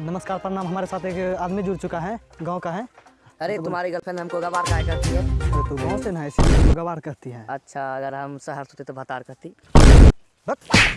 नमस्कार प्रणाम। हमारे साथ एक आदमी जुड़ चुका है गाँव का है। अरे तो तुम्हारी गर्लफ्रेंड हमको गवार का करती है। अरे तू गाँव से ना है, इसीलिए गवार कहती है? अच्छा अगर हम शहर सोते तो भतार करती।